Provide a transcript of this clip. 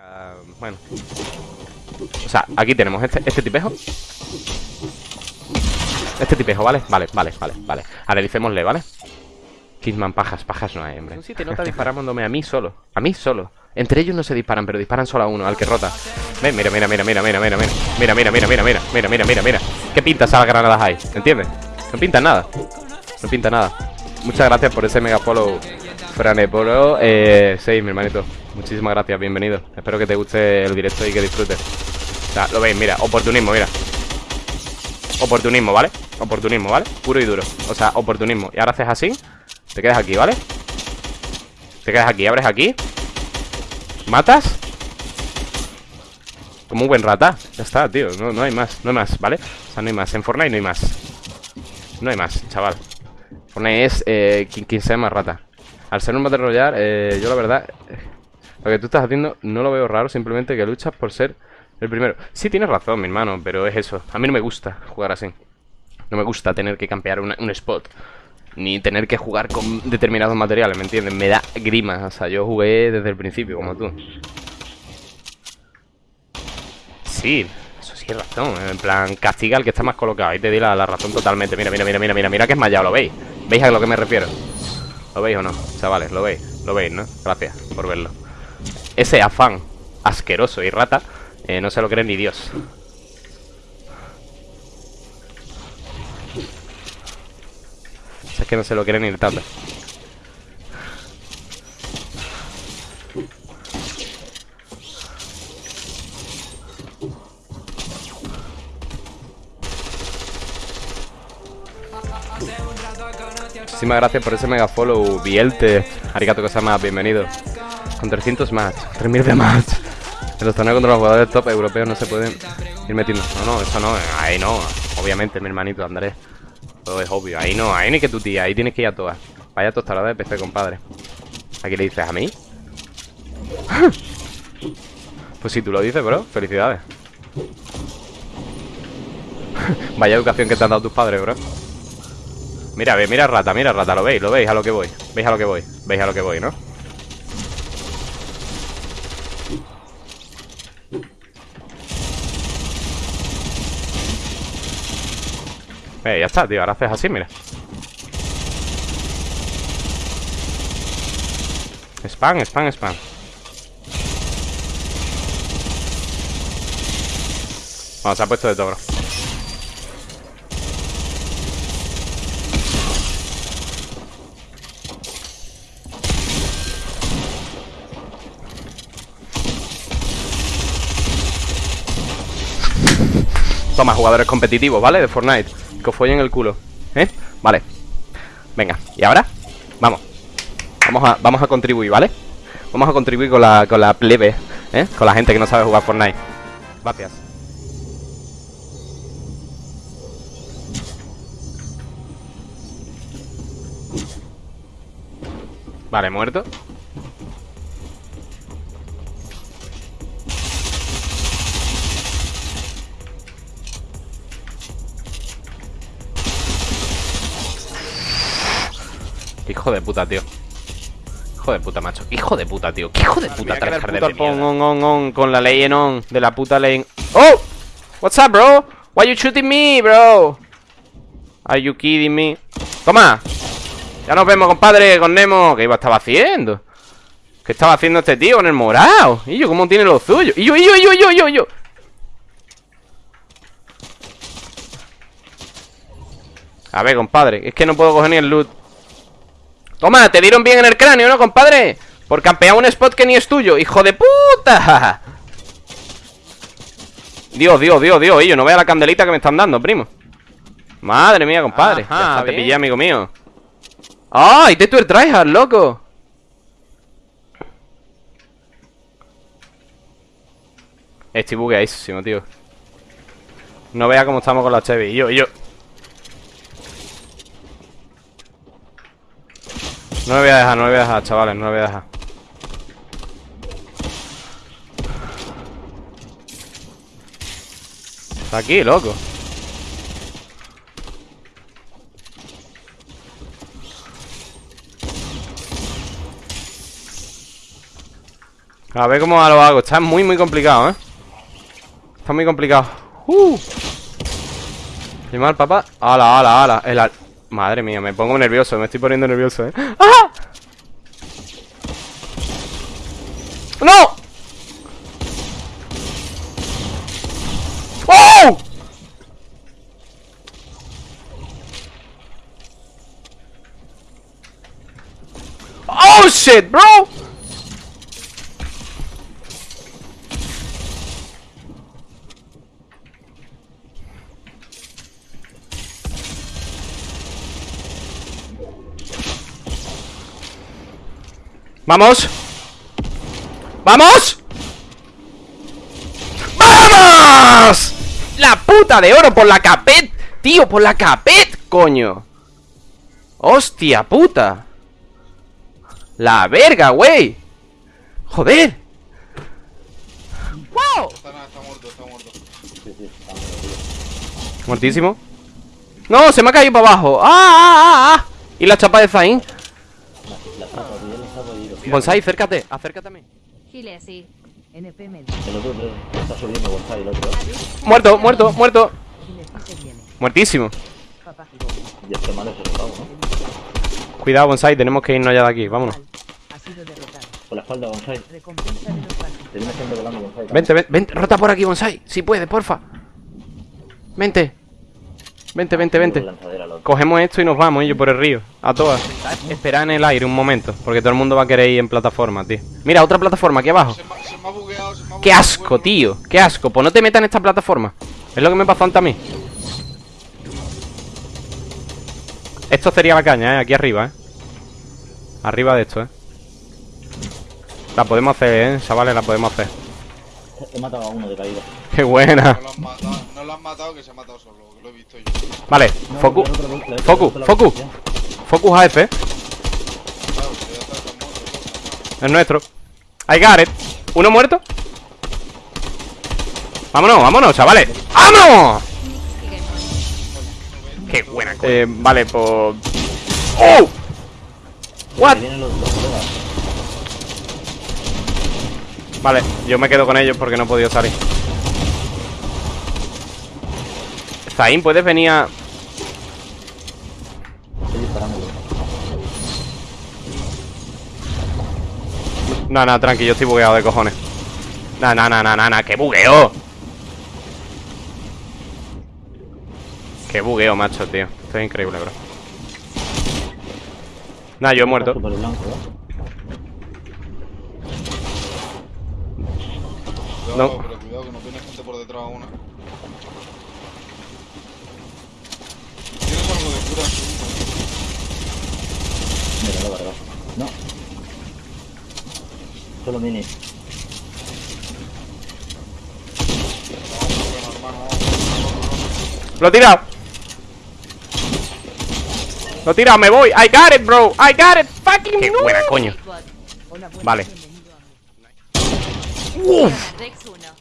Ah, bueno. O sea, aquí tenemos este, este tipejo. Este tipejo, ¿vale? Vale, vale, vale, vale. Analicémosle, ¿vale? Kidman, pajas, pajas no hay, hombre. Si te nota disparándome a mí solo. A mí solo. Entre ellos no se disparan, pero disparan solo a uno, al que rota. Ven, mira, mira, mira, mira, mira, mira, mira. Mira, mira, mira, mira, mira, mira, mira, mira, mira. ¿Qué pintas a las granadas hay? ¿Entiendes? No pinta nada. No pinta nada. Muchas gracias por ese mega follow, Franepolo. Eh, 6, mi hermanito. Muchísimas gracias, bienvenido. Espero que te guste el directo y que disfrutes. O sea, lo veis, mira, oportunismo, mira. Oportunismo, ¿vale? Oportunismo, ¿vale? Puro y duro. O sea, oportunismo. Y ahora haces así. Te quedas aquí, ¿vale? Te quedas aquí, abres aquí. ¿Matas? Como un buen rata. Ya está, tío. No, no hay más, no hay más, ¿vale? O sea, no hay más. En Fortnite no hay más. No hay más, chaval. Fortnite es eh, quien, sea más rata. Al ser un Battle Royale, eh, yo la verdad... Lo que tú estás haciendo no lo veo raro, simplemente que luchas por ser el primero. Sí, tienes razón, mi hermano, pero es eso. A mí no me gusta jugar así. No me gusta tener que campear un spot. Ni tener que jugar con determinados materiales, ¿me entiendes? Me da grima. O sea, yo jugué desde el principio, como tú. Sí, eso sí es razón. En plan, castiga al que está más colocado. Ahí te di la, razón totalmente. Mira, mira, mira, mira, mira, mira que es mallado, ¿lo veis? ¿Veis a lo que me refiero? ¿Lo veis o no? Chavales, ¿lo veis? ¿Lo veis, no? Gracias por verlo ese afán asqueroso y rata eh, no se lo cree ni Dios. es que no se lo cree ni el tata. Muchísimas gracias por ese mega follow, Bielte. Arigato que más, bienvenido. Con 300 más, 3000 de más. En los torneos contra los jugadores top europeos no se pueden ir metiendo. No, no, eso no, ahí no. Obviamente, mi hermanito Andrés. Todo es obvio. Ahí no, ahí ni que tu tía, ahí tienes que ir a todas. Vaya tostada de PC, compadre. ¿Aquí le dices a mí? pues si tú lo dices, bro, felicidades. Vaya educación que te han dado tus padres, bro. Mira, mira rata, mira rata, lo veis, lo veis a lo que voy. Veis a lo que voy, veis a lo que voy, ¿no? Eh, ya está, tío, ahora haces así, mira. Spam, spam, spam. Bueno, se ha puesto de todo, Toma, jugadores competitivos, ¿vale? De Fortnite que os follen el culo ¿Eh? Vale Venga, ¿y ahora? Vamos Vamos a, vamos a contribuir, ¿vale? Vamos a contribuir con la, con la plebe ¿Eh? Con la gente que no sabe jugar Fortnite Gracias Vale, muerto Hijo de puta, tío. Hijo de puta, macho. Hijo de puta, tío. ¿Qué hijo de puta de on, on, on, con la ley en on. De la puta ley en... ¡Oh! What's up, bro? Why you shooting me, bro? Are you kidding me? ¡Toma! Ya nos vemos, compadre, con Nemo. ¿Qué iba estaba haciendo? ¿Qué estaba haciendo este tío con el morado? ¿Y yo cómo tiene lo suyo? ¿Y yo, y yo, y yo, y yo, y yo, yo? A ver, compadre, es que no puedo coger ni el loot Toma, te dieron bien en el cráneo, ¿no, compadre? Por campear un spot que ni es tuyo ¡Hijo de puta! Dios, Dios, Dios, Dios Yo no vea la candelita que me están dando, primo Madre mía, compadre ya te pillé, amigo mío ¡Ay! te tú el tryhard, loco! Estoy bugueadísimo, tío No vea cómo estamos con la Chevy Y yo, y yo No me voy a dejar, no me voy a dejar, chavales, no me voy a dejar. Está aquí, loco. A ver cómo lo hago. Está muy, muy complicado, ¿eh? Está muy complicado. ¡Uh! ¿Y mal, papá? ¡Hala, hala, hala! El al... Madre mía, me pongo nervioso. Me estoy poniendo nervioso, ¿eh? ¡Ah! ¡No! ¡Oh! ¡Oh, shit, bro! ¡Vamos! ¡Vamos! ¡Vamos! ¡La puta de oro por la capet! ¡Tío, por la capet, coño! ¡Hostia puta! ¡La verga, güey! ¡Joder! ¡Wow! Está, muerto, está muerto. Muertísimo ¡No! Se me ha caído para abajo ¡Ah, ah, ah, ah! ¿Y la chapa de Zain? Bonsai, acércate, acércate a mí Gile así. NP medio. El otro. Está subiendo Gonzalo, el otro. Muerto, muerto, muerto sí. Muertísimo. Y este mal es el pavo, ¿no? Cuidado, Bonsai, tenemos que irnos ya de aquí, vámonos Ha sido derrotado. Por la espalda, Gonzalo. Recompensa de los partidos. Te viene siempre volando, Gonzalo. Vente, vente, vente, rota por aquí, Bonsai Si puede, porfa Vente Vente, vente, vente Lanzadera, loco. Cogemos esto y nos vamos, ellos por el río A todas Esperad en el aire un momento Porque todo el mundo va a querer ir en plataforma, tío Mira, otra plataforma aquí abajo Se me, se me ha bugueado, se me ha ¡Qué asco, tío! ¡Qué asco! Pues no te metas en esta plataforma Es lo que me pasó antes a mí Esto sería la caña, ¿eh? Aquí arriba, ¿eh? Arriba de esto, ¿eh? La podemos hacer, ¿eh? Chavales, la podemos hacer He matado a uno de caída. ¡Qué buena! No lo han matado, que se ha matado solo, que lo he visto yo. Vale, No, focus Focus, focus Focus AF. Es nuestro got it ¿Uno muerto? Vámonos, vámonos, chavales ¡Vámonos! ¡Qué buena Eh, vale, pues... ¡Oh! What? Vale, yo me quedo con ellos porque no he podido salir Zain, ¿puedes venir a...? Estoy disparando. No, no, tranqui, yo estoy bugueado de cojones No, no, no, no, no, no, que bugueo Qué bugueo, macho, tío Esto es increíble, bro Nah, yo he muerto ¿eh? Cuidado, No. pero cuidado que nos viene gente por detrás una. ¿Tienes algo de cura? Mira, verdad. No. Solo mini. Lo he tirado Lo he tirado, me voy I got it, bro I got it Fucking Qué buena, coño. Vale. Uf. Rex 1.